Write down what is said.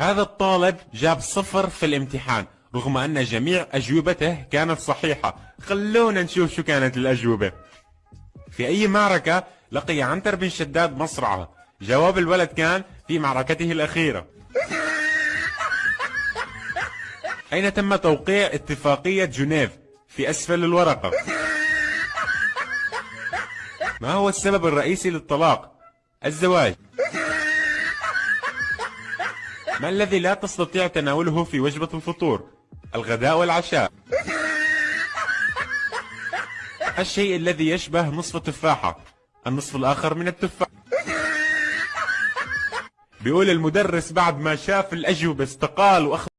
هذا الطالب جاب صفر في الامتحان رغم أن جميع أجوبته كانت صحيحة. خلونا نشوف شو كانت الأجوبة. في أي معركة لقي عنتر بن شداد مصرعة؟ جواب الولد كان في معركته الأخيرة. أين تم توقيع اتفاقية جنيف في أسفل الورقة؟ ما هو السبب الرئيسي للطلاق؟ الزواج. ما الذي لا تستطيع تناوله في وجبة الفطور الغداء والعشاء. الشيء الذي يشبه نصف تفاحة النصف الآخر من التفاح. بيقول المدرس بعد ما شاف الأجوبة استقال وأخذ